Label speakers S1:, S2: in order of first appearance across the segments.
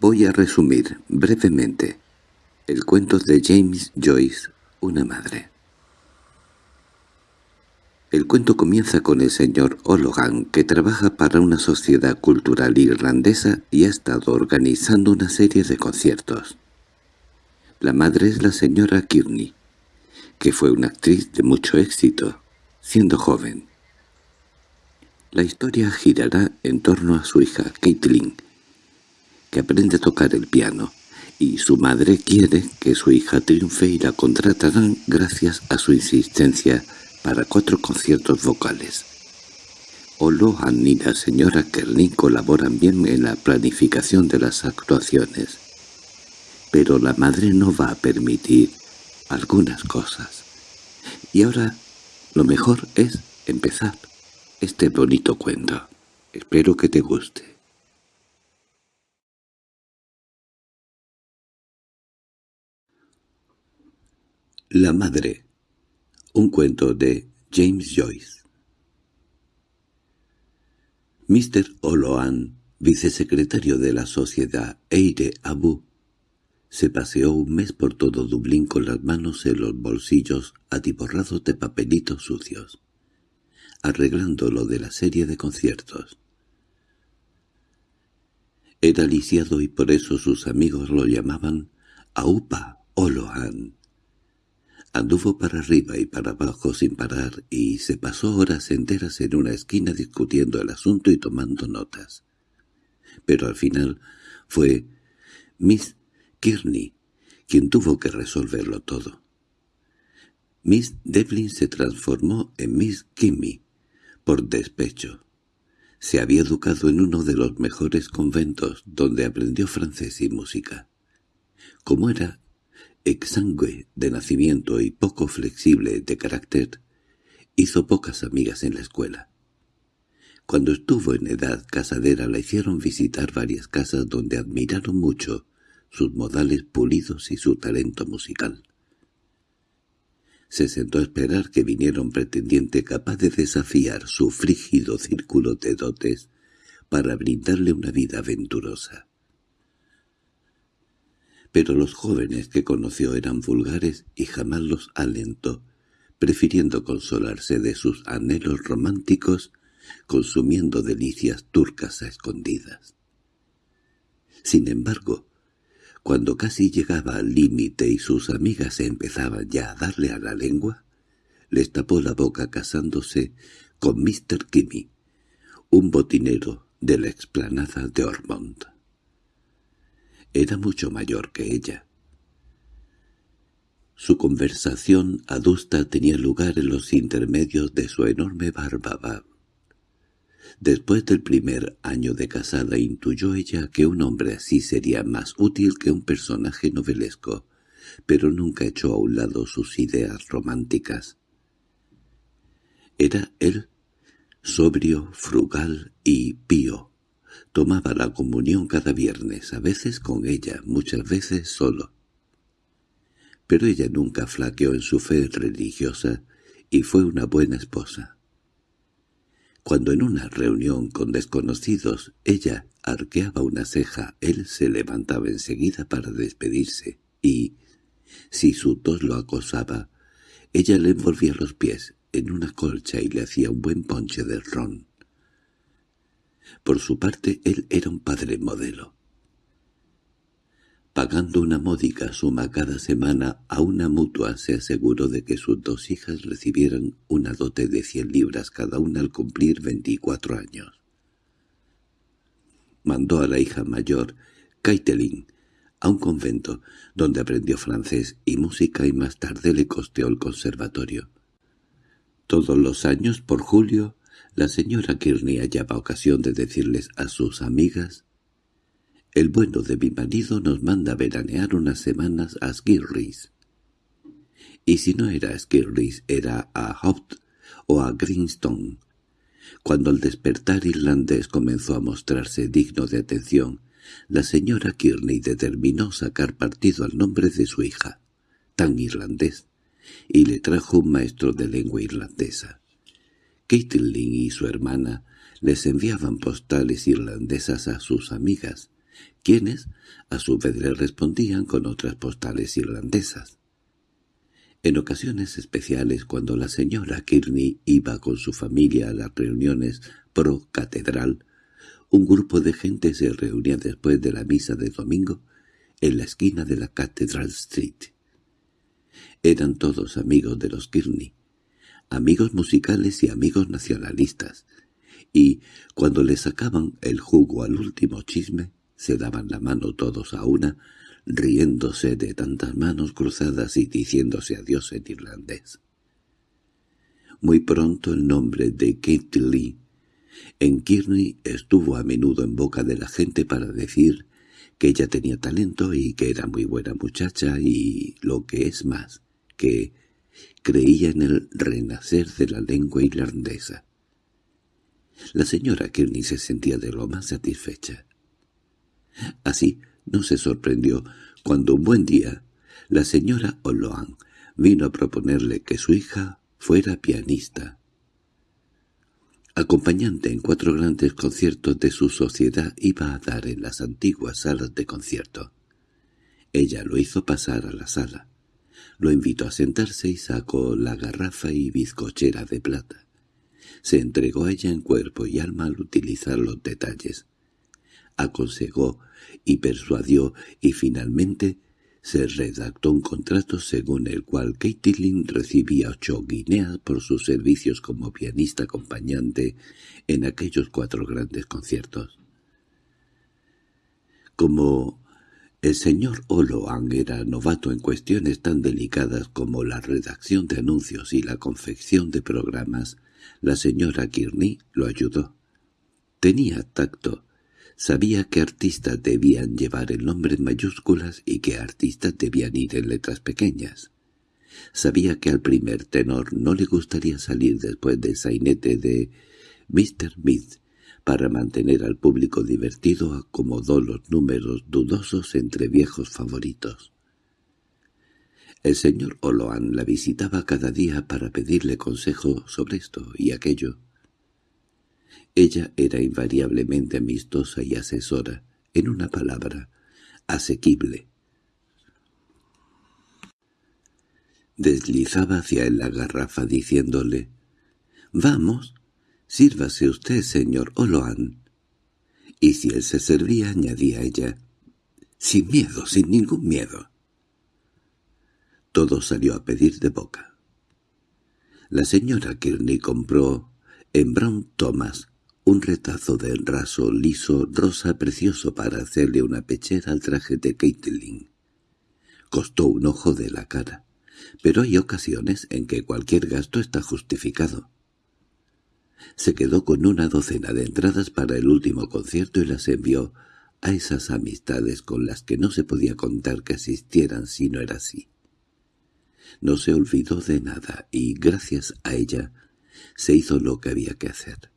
S1: Voy a resumir brevemente el cuento de James Joyce, una madre. El cuento comienza con el señor O'Logan, que trabaja para una sociedad cultural irlandesa y ha estado organizando una serie de conciertos. La madre es la señora Kearney, que fue una actriz de mucho éxito, siendo joven. La historia girará en torno a su hija, Caitlin, que aprende a tocar el piano, y su madre quiere que su hija triunfe y la contratarán gracias a su insistencia para cuatro conciertos vocales. Olohan y la señora Kerlin colaboran bien en la planificación de las actuaciones, pero la madre no va a permitir algunas cosas. Y ahora lo mejor es empezar este bonito cuento. Espero que te guste. La madre un cuento de James Joyce Mr. Oloan, vicesecretario de la sociedad Eire Abu, se paseó un mes por todo Dublín con las manos en los bolsillos atiborrados de papelitos sucios, arreglando lo de la serie de conciertos. Era lisiado y por eso sus amigos lo llamaban Aupa Oloan. Anduvo para arriba y para abajo sin parar y se pasó horas enteras en una esquina discutiendo el asunto y tomando notas. Pero al final fue Miss Kearney quien tuvo que resolverlo todo. Miss Devlin se transformó en Miss Kimmy por despecho. Se había educado en uno de los mejores conventos donde aprendió francés y música. Como era exangüe de nacimiento y poco flexible de carácter, hizo pocas amigas en la escuela. Cuando estuvo en edad casadera la hicieron visitar varias casas donde admiraron mucho sus modales pulidos y su talento musical. Se sentó a esperar que viniera un pretendiente capaz de desafiar su frígido círculo de dotes para brindarle una vida aventurosa pero los jóvenes que conoció eran vulgares y jamás los alentó, prefiriendo consolarse de sus anhelos románticos consumiendo delicias turcas a escondidas. Sin embargo, cuando casi llegaba al límite y sus amigas empezaban ya a darle a la lengua, les tapó la boca casándose con Mr. Kimmy, un botinero de la explanada de Ormond. Era mucho mayor que ella. Su conversación adusta tenía lugar en los intermedios de su enorme barba. Después del primer año de casada intuyó ella que un hombre así sería más útil que un personaje novelesco, pero nunca echó a un lado sus ideas románticas. Era él sobrio, frugal y pío, Tomaba la comunión cada viernes, a veces con ella, muchas veces solo. Pero ella nunca flaqueó en su fe religiosa y fue una buena esposa. Cuando en una reunión con desconocidos ella arqueaba una ceja, él se levantaba enseguida para despedirse y, si su tos lo acosaba, ella le envolvía los pies en una colcha y le hacía un buen ponche de ron. Por su parte, él era un padre modelo. Pagando una módica suma cada semana a una mutua se aseguró de que sus dos hijas recibieran una dote de cien libras cada una al cumplir veinticuatro años. Mandó a la hija mayor, Caitlin, a un convento, donde aprendió francés y música y más tarde le costeó el conservatorio. Todos los años, por julio, la señora Kearney hallaba ocasión de decirles a sus amigas «El bueno de mi marido nos manda veranear unas semanas a Skirris». Y si no era a Skirris, era a Hopt o a Greenstone. Cuando el despertar irlandés comenzó a mostrarse digno de atención, la señora Kearney determinó sacar partido al nombre de su hija, tan irlandés, y le trajo un maestro de lengua irlandesa. Caitlin y su hermana les enviaban postales irlandesas a sus amigas, quienes a su vez le respondían con otras postales irlandesas. En ocasiones especiales cuando la señora Kearney iba con su familia a las reuniones pro catedral, un grupo de gente se reunía después de la misa de domingo en la esquina de la Cathedral Street. Eran todos amigos de los Kearney, amigos musicales y amigos nacionalistas, y, cuando le sacaban el jugo al último chisme, se daban la mano todos a una, riéndose de tantas manos cruzadas y diciéndose adiós en irlandés. Muy pronto el nombre de Kate Lee en Kearney estuvo a menudo en boca de la gente para decir que ella tenía talento y que era muy buena muchacha y, lo que es más, que creía en el renacer de la lengua irlandesa. La señora Kearney se sentía de lo más satisfecha. Así no se sorprendió cuando un buen día la señora Oloan vino a proponerle que su hija fuera pianista. Acompañante en cuatro grandes conciertos de su sociedad iba a dar en las antiguas salas de concierto. Ella lo hizo pasar a la sala. Lo invitó a sentarse y sacó la garrafa y bizcochera de plata. Se entregó a ella en cuerpo y alma al utilizar los detalles. Aconsejó y persuadió y finalmente se redactó un contrato según el cual Caitlin recibía ocho guineas por sus servicios como pianista acompañante en aquellos cuatro grandes conciertos. Como el señor Oloan era novato en cuestiones tan delicadas como la redacción de anuncios y la confección de programas, la señora Kearney lo ayudó. Tenía tacto, Sabía que artistas debían llevar el nombre en mayúsculas y que artistas debían ir en letras pequeñas. Sabía que al primer tenor no le gustaría salir después del sainete de Mr. Smith. Para mantener al público divertido acomodó los números dudosos entre viejos favoritos. El señor Oloan la visitaba cada día para pedirle consejo sobre esto y aquello. Ella era invariablemente amistosa y asesora, en una palabra, asequible. Deslizaba hacia él la garrafa diciéndole, «Vamos, sírvase usted, señor Oloan». Y si él se servía, añadía ella, «Sin miedo, sin ningún miedo». Todo salió a pedir de boca. La señora Kearney compró en Brown Thomas un retazo de raso liso rosa precioso para hacerle una pechera al traje de Caitlin. Costó un ojo de la cara, pero hay ocasiones en que cualquier gasto está justificado. Se quedó con una docena de entradas para el último concierto y las envió a esas amistades con las que no se podía contar que asistieran si no era así. No se olvidó de nada y, gracias a ella, se hizo lo que había que hacer.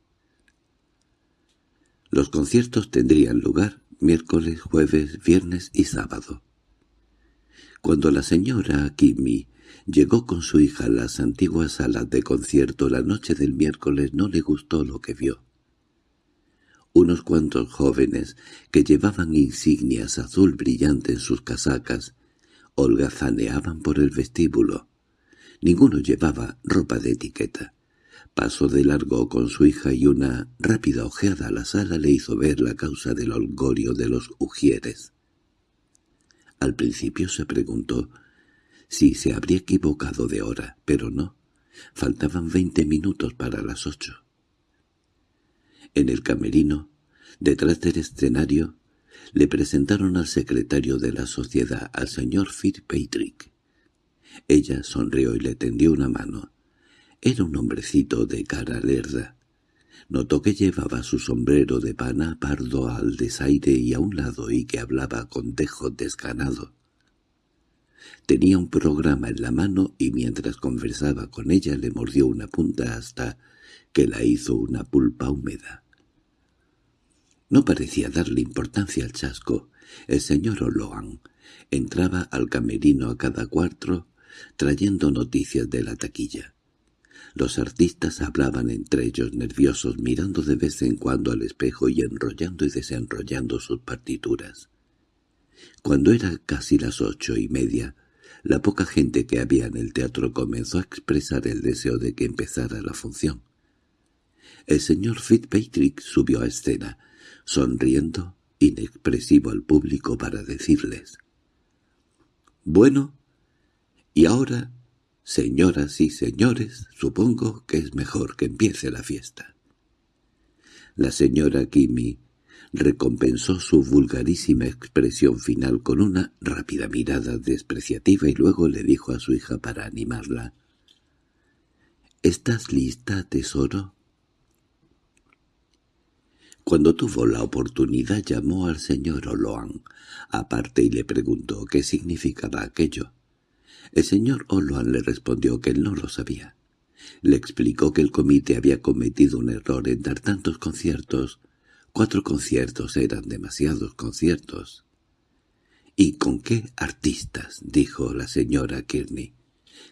S1: Los conciertos tendrían lugar miércoles, jueves, viernes y sábado. Cuando la señora Kimi llegó con su hija a las antiguas salas de concierto la noche del miércoles no le gustó lo que vio. Unos cuantos jóvenes que llevaban insignias azul brillante en sus casacas holgazaneaban por el vestíbulo. Ninguno llevaba ropa de etiqueta. Pasó de largo con su hija y una rápida ojeada a la sala le hizo ver la causa del holgorio de los ujieres. Al principio se preguntó si se habría equivocado de hora, pero no. Faltaban veinte minutos para las ocho. En el camerino, detrás del escenario, le presentaron al secretario de la sociedad, al señor Fitzpatrick. Ella sonrió y le tendió una mano. Era un hombrecito de cara lerda. Notó que llevaba su sombrero de pana pardo al desaire y a un lado y que hablaba con dejo desganado. Tenía un programa en la mano y mientras conversaba con ella le mordió una punta hasta que la hizo una pulpa húmeda. No parecía darle importancia al chasco. El señor Oloan entraba al camerino a cada cuatro trayendo noticias de la taquilla. Los artistas hablaban entre ellos nerviosos mirando de vez en cuando al espejo y enrollando y desenrollando sus partituras. Cuando era casi las ocho y media, la poca gente que había en el teatro comenzó a expresar el deseo de que empezara la función. El señor Fitzpatrick subió a escena, sonriendo, inexpresivo al público para decirles «Bueno, y ahora, señoras y señores, supongo que es mejor que empiece la fiesta». La señora Kimmy recompensó su vulgarísima expresión final con una rápida mirada despreciativa y luego le dijo a su hija para animarla. «¿Estás lista, tesoro?» Cuando tuvo la oportunidad llamó al señor Oloan aparte y le preguntó qué significaba aquello. El señor Oloan le respondió que él no lo sabía. Le explicó que el comité había cometido un error en dar tantos conciertos. Cuatro conciertos eran demasiados conciertos. —¿Y con qué artistas? —dijo la señora Kearney.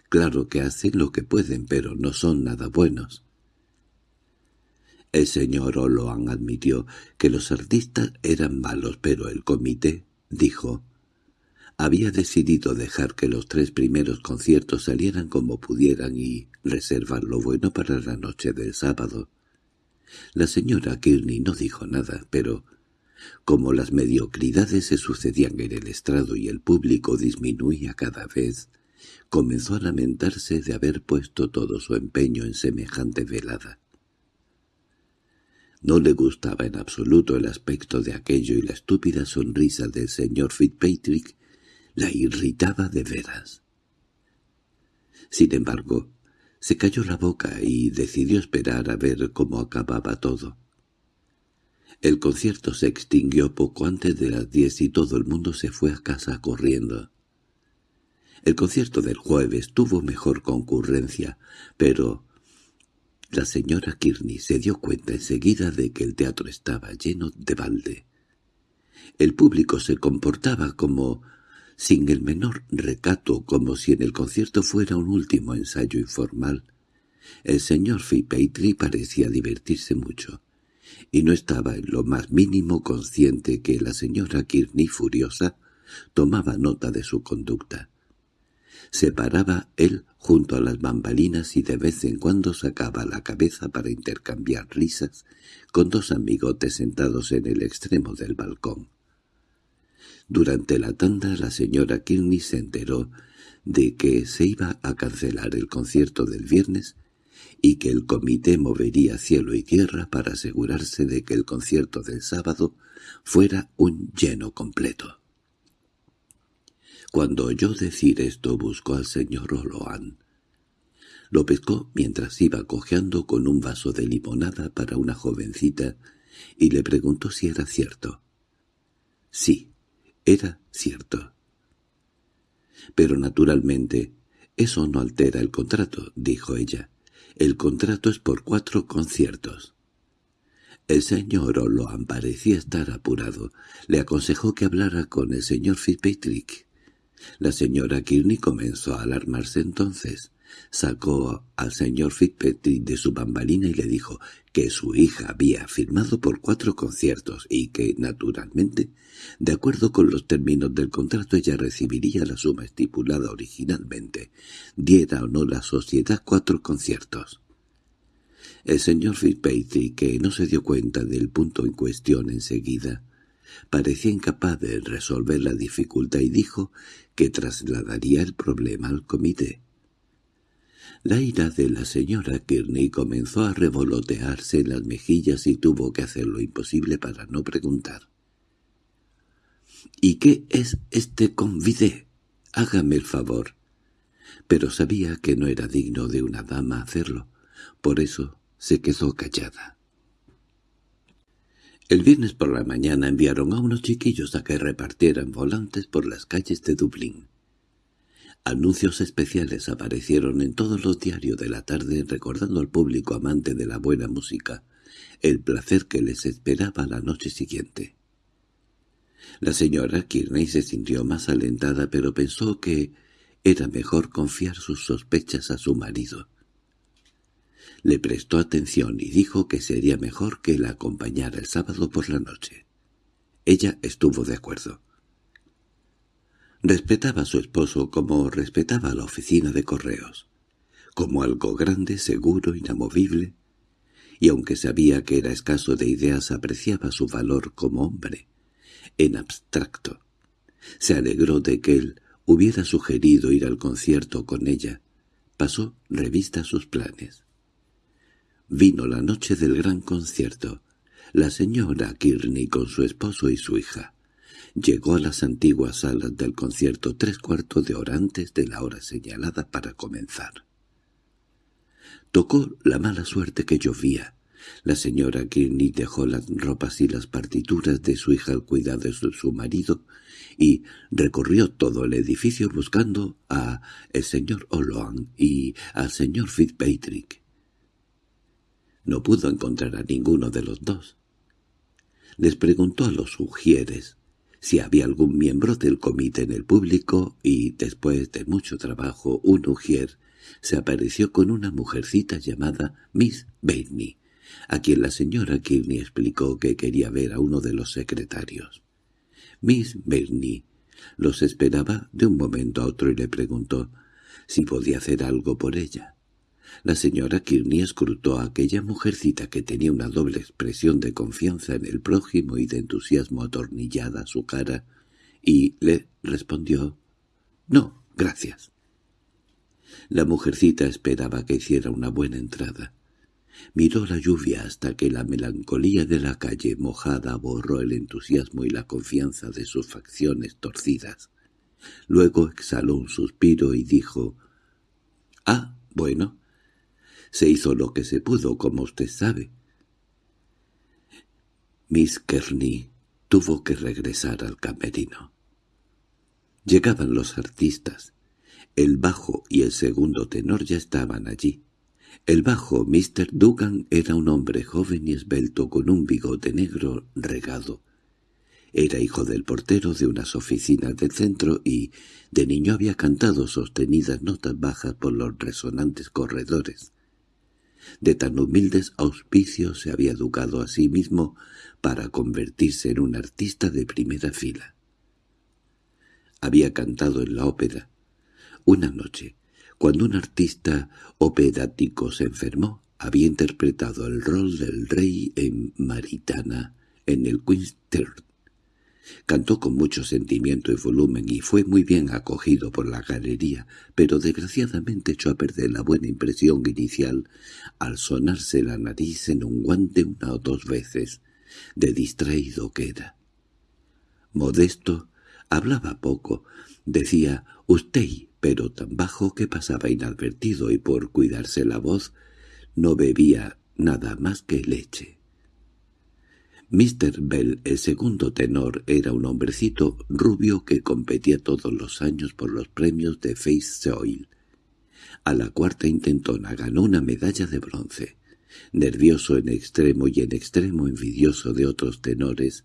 S1: —Claro que hacen lo que pueden, pero no son nada buenos. El señor Oloan admitió que los artistas eran malos, pero el comité, dijo, había decidido dejar que los tres primeros conciertos salieran como pudieran y reservar lo bueno para la noche del sábado. La señora Kearney no dijo nada, pero como las mediocridades se sucedían en el estrado y el público disminuía cada vez, comenzó a lamentarse de haber puesto todo su empeño en semejante velada. No le gustaba en absoluto el aspecto de aquello y la estúpida sonrisa del señor Fitzpatrick la irritaba de veras. Sin embargo, se cayó la boca y decidió esperar a ver cómo acababa todo. El concierto se extinguió poco antes de las diez y todo el mundo se fue a casa corriendo. El concierto del jueves tuvo mejor concurrencia, pero la señora Kearney se dio cuenta enseguida de que el teatro estaba lleno de balde. El público se comportaba como sin el menor recato, como si en el concierto fuera un último ensayo informal. El señor Fitzpatrick parecía divertirse mucho, y no estaba en lo más mínimo consciente que la señora Kearney, furiosa, tomaba nota de su conducta. Se paraba él junto a las bambalinas y de vez en cuando sacaba la cabeza para intercambiar risas con dos amigotes sentados en el extremo del balcón. Durante la tanda la señora Kearney se enteró de que se iba a cancelar el concierto del viernes y que el comité movería cielo y tierra para asegurarse de que el concierto del sábado fuera un lleno completo. Cuando oyó decir esto buscó al señor Oloan. Lo pescó mientras iba cojeando con un vaso de limonada para una jovencita y le preguntó si era cierto. Sí, era cierto. Pero naturalmente, eso no altera el contrato, dijo ella. El contrato es por cuatro conciertos. El señor Oloan parecía estar apurado. Le aconsejó que hablara con el señor Fitzpatrick. La señora Kearney comenzó a alarmarse entonces. Sacó al señor Fitzpatrick de su bambalina y le dijo que su hija había firmado por cuatro conciertos y que, naturalmente, de acuerdo con los términos del contrato ella recibiría la suma estipulada originalmente, diera o no la sociedad cuatro conciertos. El señor Fitzpatrick, que no se dio cuenta del punto en cuestión enseguida, parecía incapaz de resolver la dificultad y dijo que trasladaría el problema al comité. La ira de la señora Kearney comenzó a revolotearse en las mejillas y tuvo que hacer lo imposible para no preguntar. —¿Y qué es este convite? Hágame el favor. Pero sabía que no era digno de una dama hacerlo, por eso se quedó callada. El viernes por la mañana enviaron a unos chiquillos a que repartieran volantes por las calles de Dublín. Anuncios especiales aparecieron en todos los diarios de la tarde recordando al público amante de la buena música el placer que les esperaba la noche siguiente. La señora Kearney se sintió más alentada pero pensó que era mejor confiar sus sospechas a su marido. Le prestó atención y dijo que sería mejor que la acompañara el sábado por la noche. Ella estuvo de acuerdo. Respetaba a su esposo como respetaba a la oficina de correos, como algo grande, seguro, inamovible, y aunque sabía que era escaso de ideas apreciaba su valor como hombre, en abstracto. Se alegró de que él hubiera sugerido ir al concierto con ella. Pasó revista sus planes. Vino la noche del gran concierto. La señora Kearney con su esposo y su hija. Llegó a las antiguas salas del concierto tres cuartos de hora antes de la hora señalada para comenzar. Tocó la mala suerte que llovía. La señora Kearney dejó las ropas y las partituras de su hija al cuidado de su marido y recorrió todo el edificio buscando a el señor O'Loan y al señor Fitzpatrick. No pudo encontrar a ninguno de los dos. Les preguntó a los sugieres si había algún miembro del comité en el público y, después de mucho trabajo, un ujier se apareció con una mujercita llamada Miss Bainey, a quien la señora Kearney explicó que quería ver a uno de los secretarios. Miss Bainey los esperaba de un momento a otro y le preguntó si podía hacer algo por ella. La señora Kearney escrutó a aquella mujercita que tenía una doble expresión de confianza en el prójimo y de entusiasmo atornillada a su cara, y le respondió «No, gracias». La mujercita esperaba que hiciera una buena entrada. Miró la lluvia hasta que la melancolía de la calle mojada borró el entusiasmo y la confianza de sus facciones torcidas. Luego exhaló un suspiro y dijo «Ah, bueno, se hizo lo que se pudo, como usted sabe». Miss Kearney tuvo que regresar al camerino. Llegaban los artistas. El bajo y el segundo tenor ya estaban allí. El bajo Mr. Dugan era un hombre joven y esbelto con un bigote negro regado. Era hijo del portero de unas oficinas del centro y de niño había cantado sostenidas notas bajas por los resonantes corredores. De tan humildes auspicios se había educado a sí mismo para convertirse en un artista de primera fila. Había cantado en la ópera. Una noche, cuando un artista operático se enfermó, había interpretado el rol del rey en Maritana, en el Queen's. Cantó con mucho sentimiento y volumen y fue muy bien acogido por la galería, pero desgraciadamente echó a perder la buena impresión inicial al sonarse la nariz en un guante una o dos veces, de distraído que era. Modesto hablaba poco, decía «usted» pero tan bajo que pasaba inadvertido y por cuidarse la voz no bebía nada más que leche. Mr. Bell, el segundo tenor, era un hombrecito rubio que competía todos los años por los premios de Face Soil. A la cuarta intentona ganó una medalla de bronce. Nervioso en extremo y en extremo envidioso de otros tenores,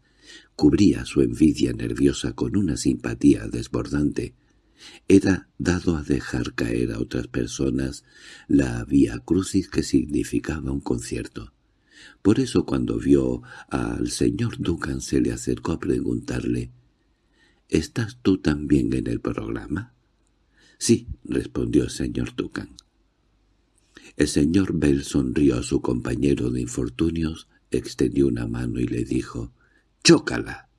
S1: cubría su envidia nerviosa con una simpatía desbordante era dado a dejar caer a otras personas la vía crucis que significaba un concierto. Por eso cuando vio al señor Dugan se le acercó a preguntarle «¿Estás tú también en el programa?» «Sí», respondió el señor Dugan. El señor Bell sonrió a su compañero de infortunios, extendió una mano y le dijo «¡Chócala!».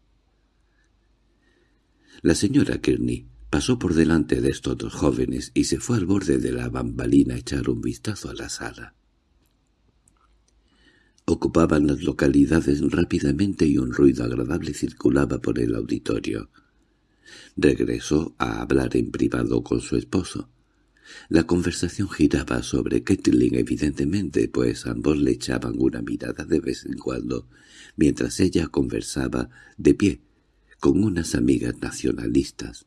S1: La señora Kearney Pasó por delante de estos dos jóvenes y se fue al borde de la bambalina a echar un vistazo a la sala. Ocupaban las localidades rápidamente y un ruido agradable circulaba por el auditorio. Regresó a hablar en privado con su esposo. La conversación giraba sobre Kettling evidentemente, pues ambos le echaban una mirada de vez en cuando, mientras ella conversaba de pie con unas amigas nacionalistas.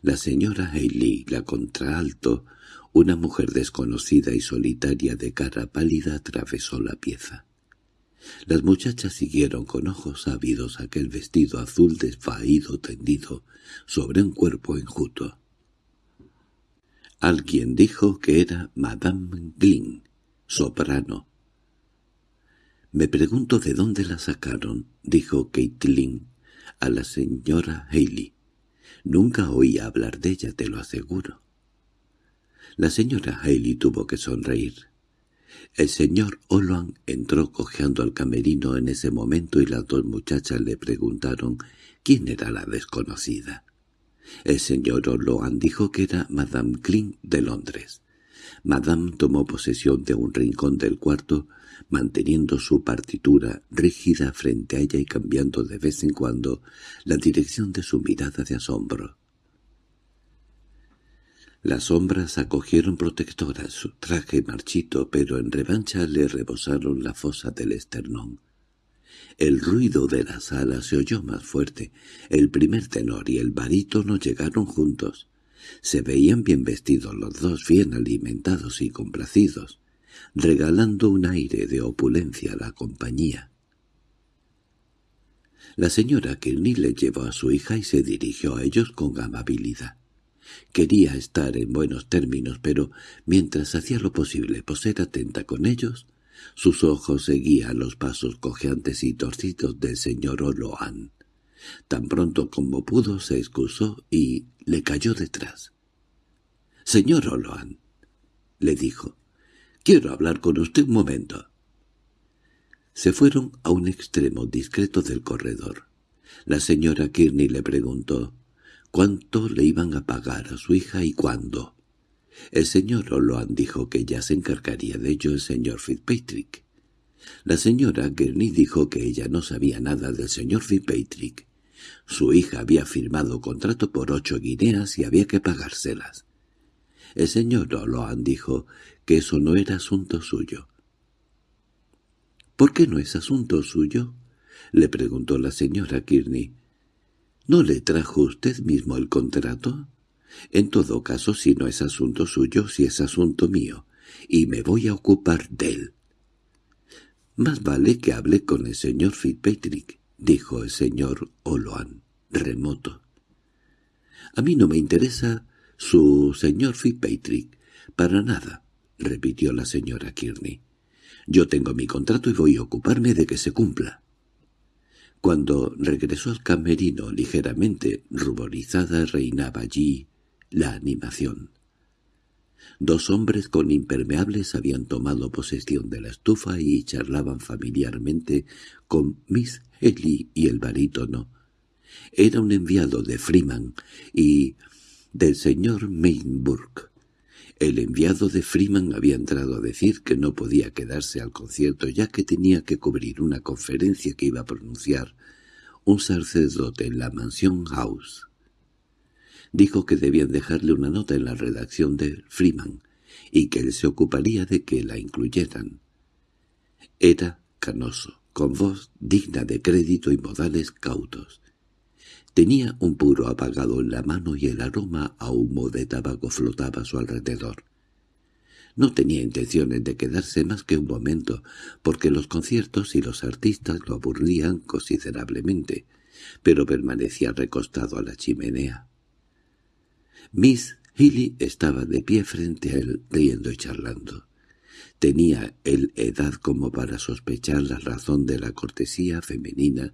S1: La señora Hailey, la contraalto, una mujer desconocida y solitaria de cara pálida, atravesó la pieza. Las muchachas siguieron con ojos ávidos aquel vestido azul desvaído tendido sobre un cuerpo enjuto. Alguien dijo que era Madame Glynn, soprano. «Me pregunto de dónde la sacaron», dijo Caitlin a la señora Haley. «Nunca oí hablar de ella, te lo aseguro». La señora Haley tuvo que sonreír. El señor Oloan entró cojeando al camerino en ese momento y las dos muchachas le preguntaron quién era la desconocida. El señor Oloan dijo que era Madame Klein de Londres. Madame tomó posesión de un rincón del cuarto, manteniendo su partitura rígida frente a ella y cambiando de vez en cuando la dirección de su mirada de asombro. Las sombras acogieron protectoras su traje marchito, pero en revancha le rebosaron la fosa del esternón. El ruido de la sala se oyó más fuerte. El primer tenor y el barítono llegaron juntos. Se veían bien vestidos los dos, bien alimentados y complacidos, regalando un aire de opulencia a la compañía. La señora Kearney le llevó a su hija y se dirigió a ellos con amabilidad. Quería estar en buenos términos, pero mientras hacía lo posible por ser atenta con ellos, sus ojos seguían los pasos cojeantes y torcidos del señor Oloan. Tan pronto como pudo se excusó y le cayó detrás. «Señor Oloan», le dijo, «quiero hablar con usted un momento». Se fueron a un extremo discreto del corredor. La señora Kearney le preguntó cuánto le iban a pagar a su hija y cuándo. El señor Oloan dijo que ya se encargaría de ello el señor Fitzpatrick. La señora Kearney dijo que ella no sabía nada del señor Fitzpatrick su hija había firmado contrato por ocho guineas y había que pagárselas. El señor Oloan dijo que eso no era asunto suyo. —¿Por qué no es asunto suyo? —le preguntó la señora Kearney. —¿No le trajo usted mismo el contrato? En todo caso, si no es asunto suyo, si es asunto mío, y me voy a ocupar de él. Más vale que hable con el señor Fitzpatrick dijo el señor Oloan, remoto. —A mí no me interesa su señor Fitzpatrick, para nada —repitió la señora Kearney. —Yo tengo mi contrato y voy a ocuparme de que se cumpla. Cuando regresó al camerino ligeramente ruborizada reinaba allí la animación. Dos hombres con impermeables habían tomado posesión de la estufa y charlaban familiarmente con Miss Ellie y el barítono. Era un enviado de Freeman y del señor Mainburg. El enviado de Freeman había entrado a decir que no podía quedarse al concierto ya que tenía que cubrir una conferencia que iba a pronunciar un sacerdote en la mansión House. Dijo que debían dejarle una nota en la redacción de Freeman y que él se ocuparía de que la incluyeran. Era canoso, con voz digna de crédito y modales cautos. Tenía un puro apagado en la mano y el aroma a humo de tabaco flotaba a su alrededor. No tenía intenciones de quedarse más que un momento, porque los conciertos y los artistas lo aburrían considerablemente, pero permanecía recostado a la chimenea. Miss Healy estaba de pie frente a él, riendo y charlando. Tenía él edad como para sospechar la razón de la cortesía femenina,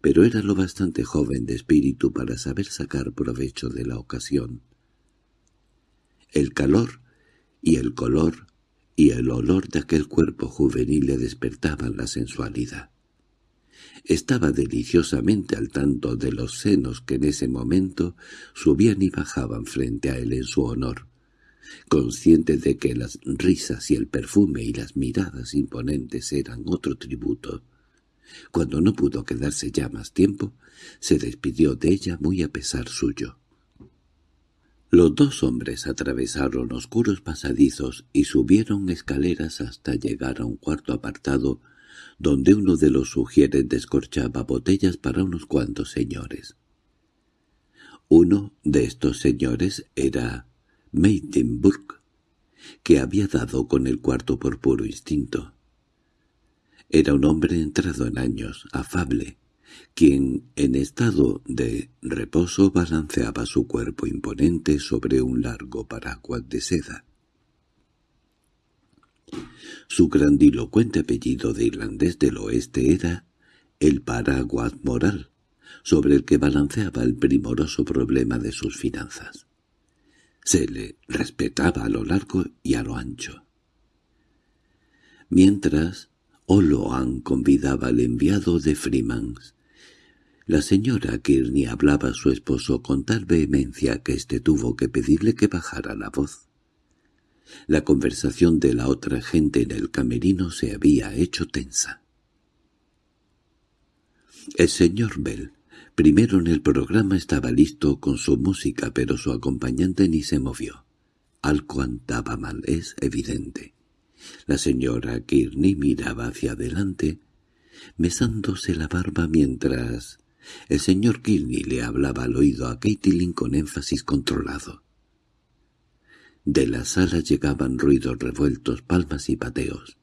S1: pero era lo bastante joven de espíritu para saber sacar provecho de la ocasión. El calor y el color y el olor de aquel cuerpo juvenil le despertaban la sensualidad. Estaba deliciosamente al tanto de los senos que en ese momento subían y bajaban frente a él en su honor, consciente de que las risas y el perfume y las miradas imponentes eran otro tributo. Cuando no pudo quedarse ya más tiempo, se despidió de ella muy a pesar suyo. Los dos hombres atravesaron oscuros pasadizos y subieron escaleras hasta llegar a un cuarto apartado donde uno de los sugieres descorchaba botellas para unos cuantos señores. Uno de estos señores era Meitenburg, que había dado con el cuarto por puro instinto. Era un hombre entrado en años, afable, quien en estado de reposo balanceaba su cuerpo imponente sobre un largo paraguas de seda. Su grandilocuente apellido de irlandés del oeste era el paraguas moral, sobre el que balanceaba el primoroso problema de sus finanzas. Se le respetaba a lo largo y a lo ancho. Mientras, Oloan convidaba al enviado de Freemans. La señora Kearney hablaba a su esposo con tal vehemencia que éste tuvo que pedirle que bajara la voz. La conversación de la otra gente en el camerino se había hecho tensa. El señor Bell, primero en el programa, estaba listo con su música, pero su acompañante ni se movió. Algo andaba mal, es evidente. La señora Kearney miraba hacia adelante, mesándose la barba mientras el señor Kearney le hablaba al oído a Caitlin con énfasis controlado. De la sala llegaban ruidos revueltos, palmas y pateos.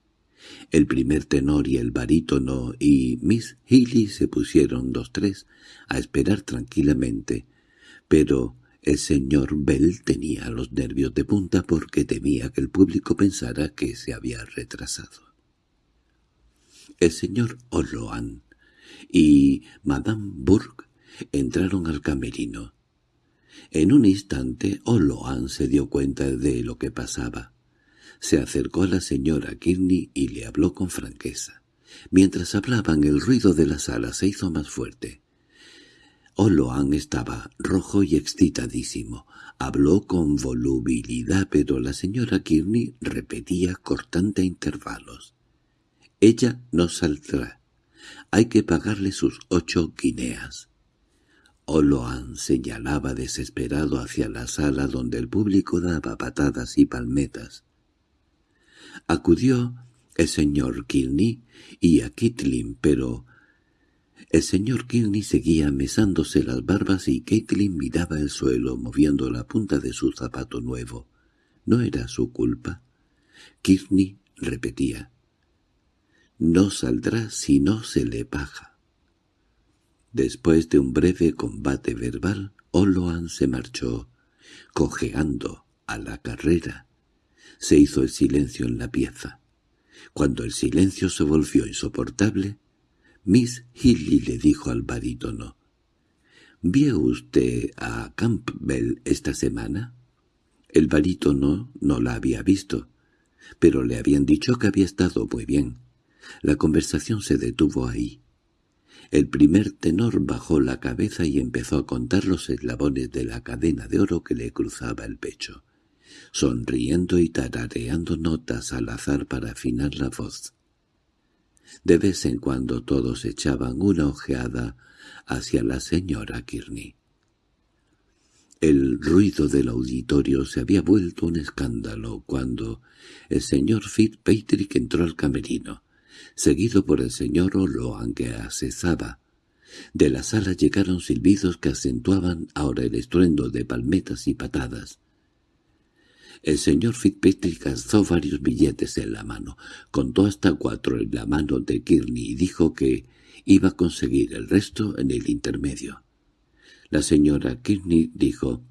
S1: El primer tenor y el barítono y Miss Healy se pusieron los tres a esperar tranquilamente, pero el señor Bell tenía los nervios de punta porque temía que el público pensara que se había retrasado. El señor Oloan y Madame Burke entraron al camerino. En un instante Oloan se dio cuenta de lo que pasaba. Se acercó a la señora Kearney y le habló con franqueza. Mientras hablaban el ruido de la sala se hizo más fuerte. Oloan estaba rojo y excitadísimo. Habló con volubilidad, pero la señora Kearney repetía cortante intervalos. «Ella no saldrá. Hay que pagarle sus ocho guineas». Oloan señalaba desesperado hacia la sala donde el público daba patadas y palmetas. Acudió el señor Kearney y a Kitlin, pero el señor Kearney seguía mesándose las barbas y Caitlin miraba el suelo moviendo la punta de su zapato nuevo. No era su culpa. Kearney repetía. No saldrá si no se le paga. Después de un breve combate verbal, Oloan se marchó, cojeando a la carrera. Se hizo el silencio en la pieza. Cuando el silencio se volvió insoportable, Miss Healy le dijo al barítono, «¿Vio usted a Campbell esta semana?» El barítono no la había visto, pero le habían dicho que había estado muy bien. La conversación se detuvo ahí. El primer tenor bajó la cabeza y empezó a contar los eslabones de la cadena de oro que le cruzaba el pecho, sonriendo y tarareando notas al azar para afinar la voz. De vez en cuando todos echaban una ojeada hacia la señora Kearney. El ruido del auditorio se había vuelto un escándalo cuando el señor Fitzpatrick entró al camerino, seguido por el señor Oloan que asesaba. De la sala llegaron silbidos que acentuaban ahora el estruendo de palmetas y patadas. El señor Fitzpatrick alzó varios billetes en la mano, contó hasta cuatro en la mano de Kearney y dijo que iba a conseguir el resto en el intermedio. La señora Kearney dijo,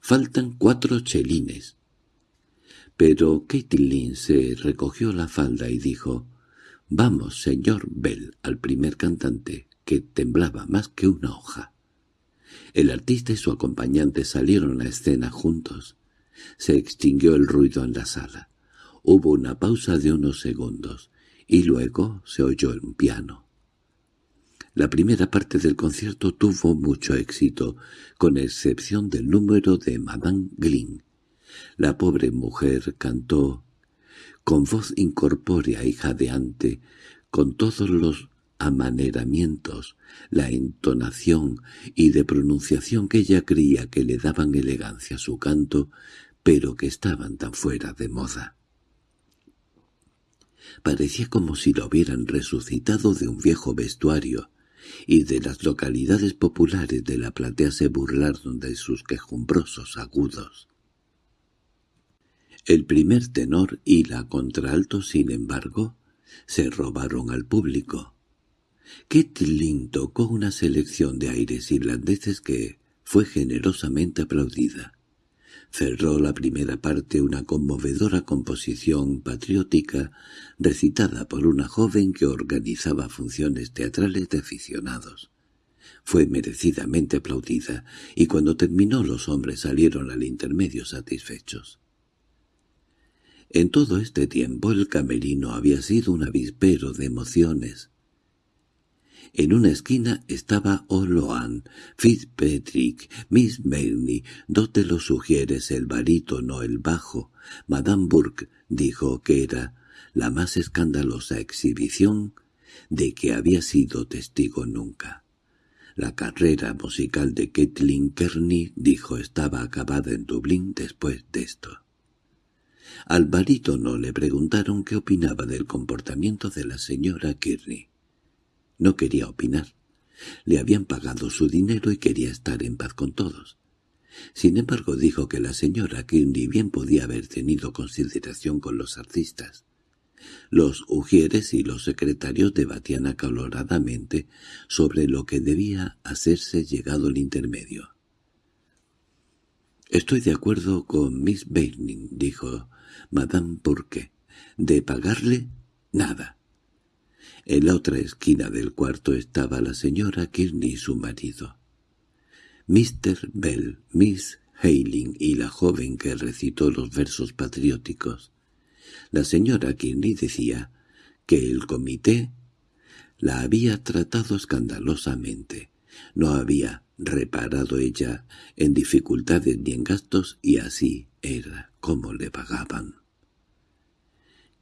S1: «Faltan cuatro chelines». Pero Caitlin se recogió la falda y dijo, «Vamos, señor Bell», al primer cantante, que temblaba más que una hoja. El artista y su acompañante salieron a escena juntos. Se extinguió el ruido en la sala. Hubo una pausa de unos segundos, y luego se oyó un piano. La primera parte del concierto tuvo mucho éxito, con excepción del número de Madame Glynn. La pobre mujer cantó con voz incorpórea y jadeante, con todos los amaneramientos, la entonación y de pronunciación que ella creía que le daban elegancia a su canto, pero que estaban tan fuera de moda. Parecía como si lo hubieran resucitado de un viejo vestuario, y de las localidades populares de la platea se burlaron de sus quejumbrosos agudos. El primer tenor y la contralto, sin embargo, se robaron al público. Ketlin tocó una selección de aires irlandeses que fue generosamente aplaudida. Cerró la primera parte una conmovedora composición patriótica recitada por una joven que organizaba funciones teatrales de aficionados. Fue merecidamente aplaudida, y cuando terminó los hombres salieron al intermedio satisfechos. En todo este tiempo el camerino había sido un avispero de emociones. En una esquina estaba O'Loan, Fitzpatrick, Miss Mayney, dos de los sugieres, el barítono, el bajo. Madame Burke dijo que era la más escandalosa exhibición de que había sido testigo nunca. La carrera musical de Kathleen Kearney, dijo, estaba acabada en Dublín después de esto. Al barítono le preguntaron qué opinaba del comportamiento de la señora Kearney. No quería opinar. Le habían pagado su dinero y quería estar en paz con todos. Sin embargo dijo que la señora Kearney bien podía haber tenido consideración con los artistas. Los ujieres y los secretarios debatían acaloradamente sobre lo que debía hacerse llegado el intermedio. «Estoy de acuerdo con Miss Bairning», dijo Madame qué? «De pagarle, nada». En la otra esquina del cuarto estaba la señora Kearney y su marido. Mr. Bell, Miss Hayling y la joven que recitó los versos patrióticos. La señora Kearney decía que el comité la había tratado escandalosamente. No había reparado ella en dificultades ni en gastos y así era como le pagaban.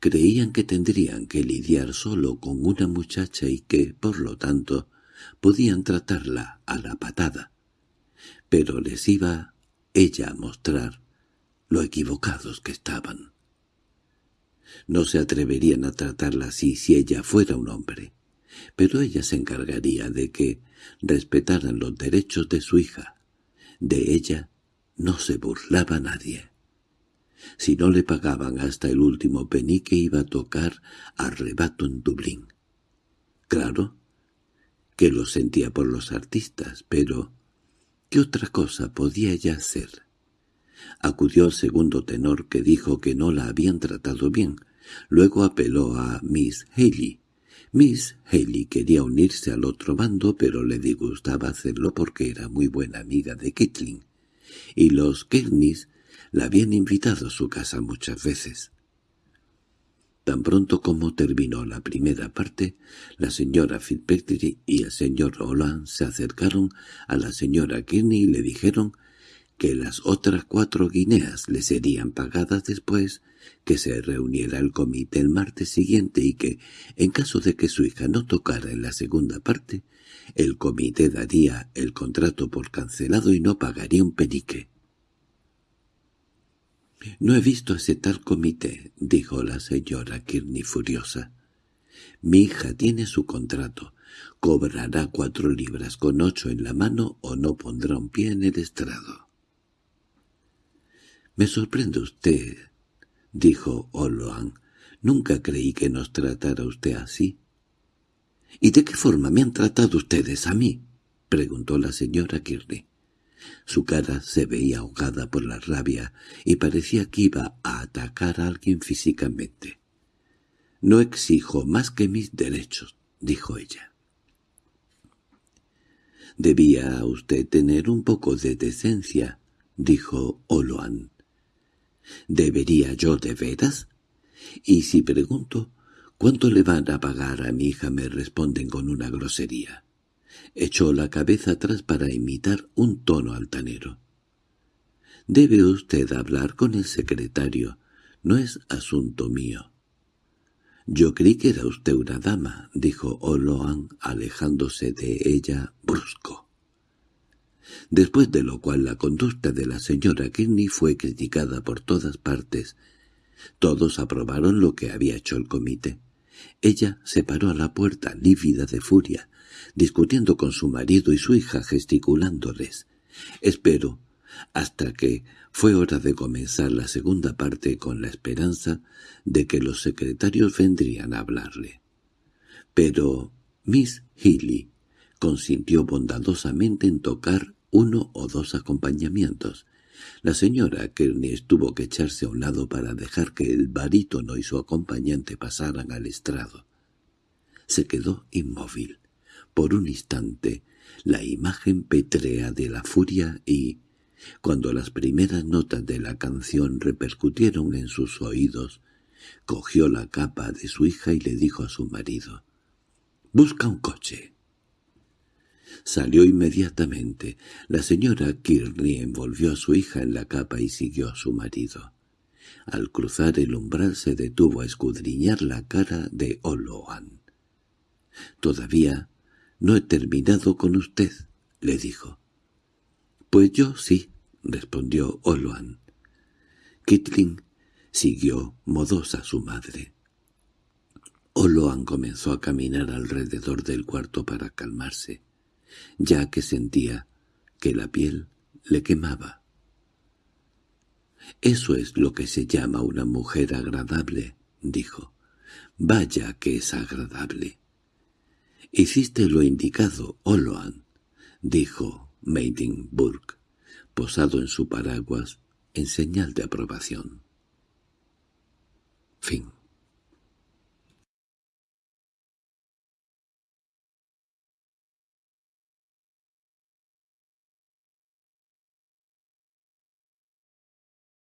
S1: Creían que tendrían que lidiar solo con una muchacha y que, por lo tanto, podían tratarla a la patada. Pero les iba ella a mostrar lo equivocados que estaban. No se atreverían a tratarla así si ella fuera un hombre, pero ella se encargaría de que respetaran los derechos de su hija. De ella no se burlaba nadie. Si no le pagaban hasta el último penique iba a tocar arrebato en Dublín. Claro que lo sentía por los artistas, pero ¿qué otra cosa podía ella hacer? Acudió al segundo tenor que dijo que no la habían tratado bien. Luego apeló a Miss Haley. Miss Haley quería unirse al otro bando, pero le disgustaba hacerlo porque era muy buena amiga de Kitling. Y los Kernis la habían invitado a su casa muchas veces. Tan pronto como terminó la primera parte, la señora Fitzpatrick y el señor Roland se acercaron a la señora Kearney y le dijeron que las otras cuatro guineas le serían pagadas después que se reuniera el comité el martes siguiente y que, en caso de que su hija no tocara en la segunda parte, el comité daría el contrato por cancelado y no pagaría un penique. «No he visto ese tal comité», dijo la señora Kearney furiosa. «Mi hija tiene su contrato. Cobrará cuatro libras con ocho en la mano o no pondrá un pie en el estrado». —Me sorprende usted —dijo Oloan—. Nunca creí que nos tratara usted así. —¿Y de qué forma me han tratado ustedes a mí? —preguntó la señora Kearney. Su cara se veía ahogada por la rabia y parecía que iba a atacar a alguien físicamente. —No exijo más que mis derechos —dijo ella. —Debía usted tener un poco de decencia —dijo Oloan. ¿Debería yo de veras? Y si pregunto, ¿cuánto le van a pagar a mi hija? me responden con una grosería. Echó la cabeza atrás para imitar un tono altanero. Debe usted hablar con el secretario. No es asunto mío. Yo creí que era usted una dama, dijo Oloan, alejándose de ella brusco después de lo cual la conducta de la señora Kearney fue criticada por todas partes. Todos aprobaron lo que había hecho el comité. Ella se paró a la puerta, lívida de furia, discutiendo con su marido y su hija gesticulándoles. Espero hasta que fue hora de comenzar la segunda parte con la esperanza de que los secretarios vendrían a hablarle. Pero Miss Healy consintió bondadosamente en tocar uno o dos acompañamientos, La señora Kearney tuvo que echarse a un lado para dejar que el barítono y su acompañante pasaran al estrado. Se quedó inmóvil. Por un instante, la imagen petrea de la furia y, cuando las primeras notas de la canción repercutieron en sus oídos, cogió la capa de su hija y le dijo a su marido, «Busca un coche». Salió inmediatamente. La señora Kearney envolvió a su hija en la capa y siguió a su marido. Al cruzar el umbral se detuvo a escudriñar la cara de Oloan. «Todavía no he terminado con usted», le dijo. «Pues yo sí», respondió Oloan. Kitling siguió modosa su madre. Oloan comenzó a caminar alrededor del cuarto para calmarse, ya que sentía que la piel le quemaba. «Eso es lo que se llama una mujer agradable», dijo. «Vaya que es agradable». «Hiciste lo indicado, Oloan», dijo Meidingburg, posado en su paraguas en señal de aprobación. Fin